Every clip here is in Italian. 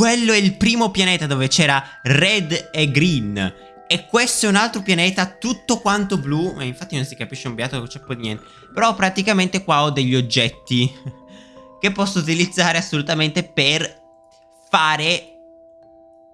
quello è il primo pianeta dove c'era red e green. E questo è un altro pianeta tutto quanto blu. E infatti non si capisce un beato, non c'è poi niente. Però praticamente qua ho degli oggetti che posso utilizzare assolutamente per fare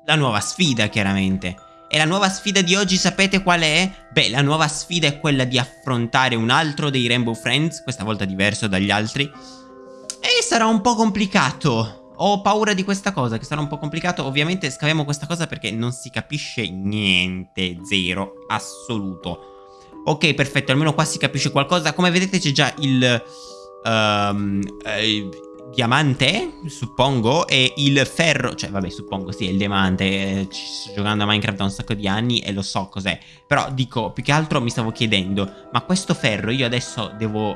la nuova sfida, chiaramente. E la nuova sfida di oggi sapete qual è? Beh, la nuova sfida è quella di affrontare un altro dei Rainbow Friends, questa volta diverso dagli altri. E sarà un po' complicato. Ho paura di questa cosa, che sarà un po' complicato. Ovviamente scaviamo questa cosa perché non si capisce niente, zero, assoluto. Ok, perfetto, almeno qua si capisce qualcosa. Come vedete c'è già il... Um, eh, diamante, suppongo, e il ferro, cioè vabbè suppongo sì, è il diamante, eh, ci sto giocando a Minecraft da un sacco di anni e lo so cos'è, però dico, più che altro mi stavo chiedendo, ma questo ferro io adesso devo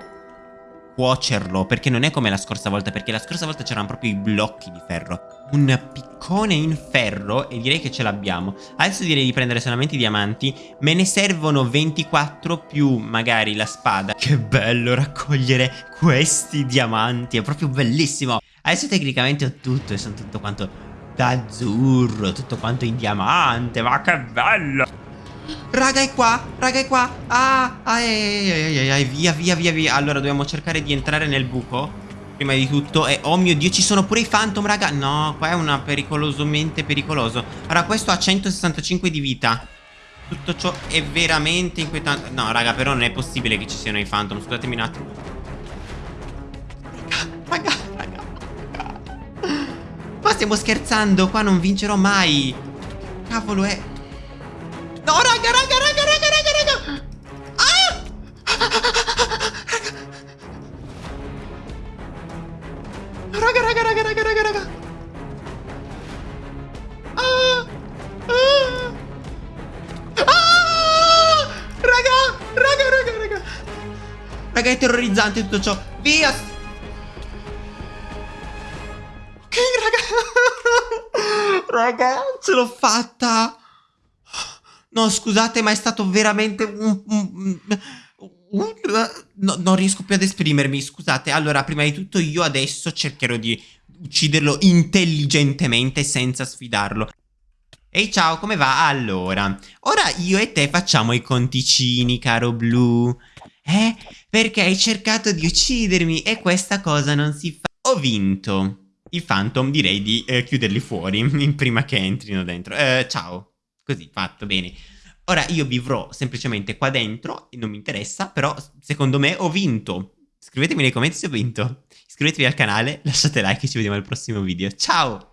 cuocerlo, perché non è come la scorsa volta, perché la scorsa volta c'erano proprio i blocchi di ferro. Un piccone in ferro, e direi che ce l'abbiamo. Adesso direi di prendere solamente i diamanti, me ne servono 24 più magari la spada. Che bello raccogliere questi diamanti, è proprio bellissimo. Adesso tecnicamente ho tutto, e sono tutto quanto d'azzurro, tutto quanto in diamante, ma che bello! Raga è qua, raga è qua. Ah, ah, ai, ai, ai, ai, via, via, via, via. Allora dobbiamo cercare di entrare nel buco Prima di tutto. E oh mio dio ci sono pure i phantom raga. No, qua è una pericolosamente pericoloso. Ora questo ha 165 di vita. Tutto ciò è veramente inquietante. No raga però non è possibile che ci siano i phantom. Scusatemi un attimo. Raga, raga, raga. Ma stiamo scherzando. Qua non vincerò mai. Cavolo è raga, raga, raga, raga, raga, raga. Ah! Raga, raga, raga, raga, raga, raga. Ah! Ah! Ah! Raga, raga, raga, raga. Raga, è terrorizzante tutto ciò. Via! Ok, raga. raga, ce l'ho fatta. No, scusate, ma è stato veramente un... un, un no, non riesco più ad esprimermi, scusate. Allora, prima di tutto io adesso cercherò di ucciderlo intelligentemente senza sfidarlo. Ehi ciao, come va? Allora, ora io e te facciamo i conticini, caro Blu. Eh? Perché hai cercato di uccidermi e questa cosa non si fa. Ho vinto. I Phantom direi di eh, chiuderli fuori prima che entrino dentro. Eh, ciao. Così, fatto, bene. Ora io vivrò semplicemente qua dentro, non mi interessa, però secondo me ho vinto. Scrivetemi nei commenti se ho vinto. Iscrivetevi al canale, lasciate like e ci vediamo al prossimo video. Ciao!